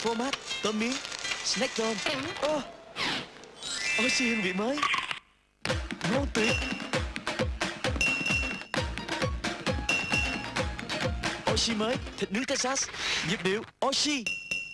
format, tôm miếng, snack tôm Ô, Oxy hương vị mới. Ngon tuyệt. Oxy mới, thịt nướng Texas, nhịp điệu Oxy.